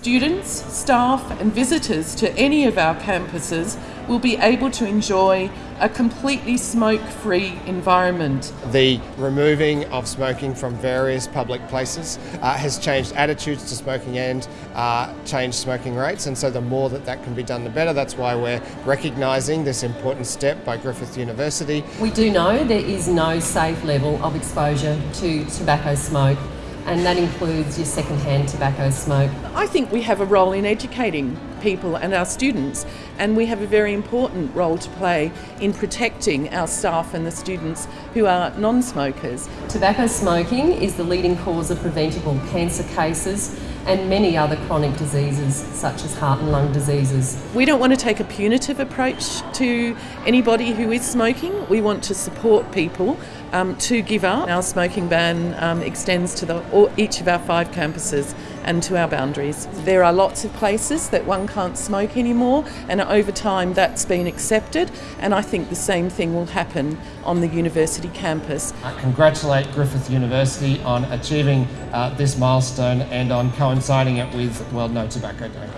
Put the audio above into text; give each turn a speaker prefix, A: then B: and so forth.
A: Students, staff and visitors to any of our campuses will be able to enjoy a completely smoke-free environment.
B: The removing of smoking from various public places uh, has changed attitudes to smoking and uh, changed smoking rates and so the more that that can be done the better. That's why we're recognising this important step by Griffith University.
C: We do know there is no safe level of exposure to tobacco smoke and that includes your second-hand tobacco smoke.
A: I think we have a role in educating people and our students and we have a very important role to play in protecting our staff and the students who are non-smokers.
C: Tobacco smoking is the leading cause of preventable cancer cases and many other chronic diseases such as heart and lung diseases.
A: We don't want to take a punitive approach to anybody who is smoking. We want to support people um, to give up. Our smoking ban um, extends to the, all, each of our five campuses and to our boundaries. There are lots of places that one can't smoke anymore and over time that's been accepted and I think the same thing will happen on the university campus.
D: I congratulate Griffith University on achieving uh, this milestone and on coinciding it with World No Tobacco Day.